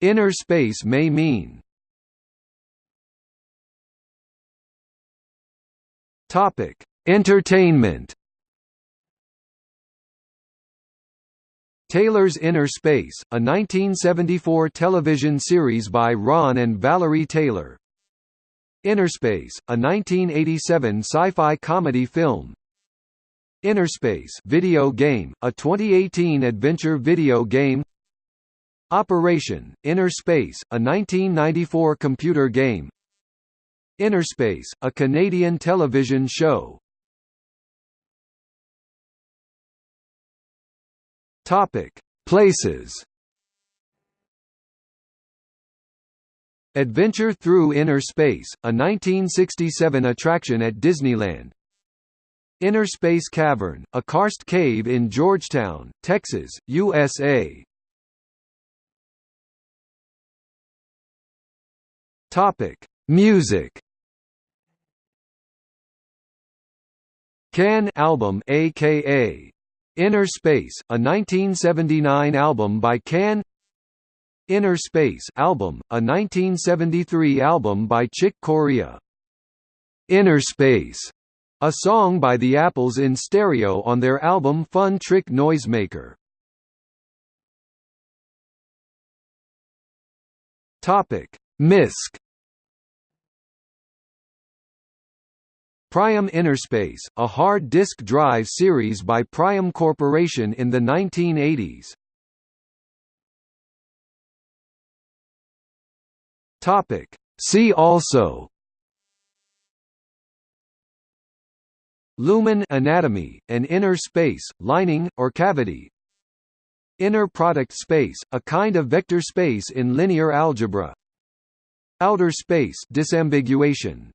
Inner space may mean Topic: Entertainment. Taylor's Inner Space, a 1974 television series by Ron and Valerie Taylor. Innerspace, a 1987 sci-fi comedy film. Innerspace video game, a 2018 adventure video game. Operation Inner Space, a 1994 computer game. Inner Space, a Canadian television show. Topic: Places. Adventure Through Inner Space, a 1967 attraction at Disneyland. Inner Space Cavern, a karst cave in Georgetown, Texas, USA. Topic: Music. Can album aka Inner Space, a 1979 album by Can Inner Space album, a 1973 album by Chick Corea. Inner Space, a song by the Apples in stereo on their album Fun Trick Noisemaker. Topic: Misc Priam Innerspace, a hard disk drive series by Priam Corporation in the 1980s. Topic. See also Lumen anatomy, an inner space, lining, or cavity Inner product space, a kind of vector space in linear algebra Outer space disambiguation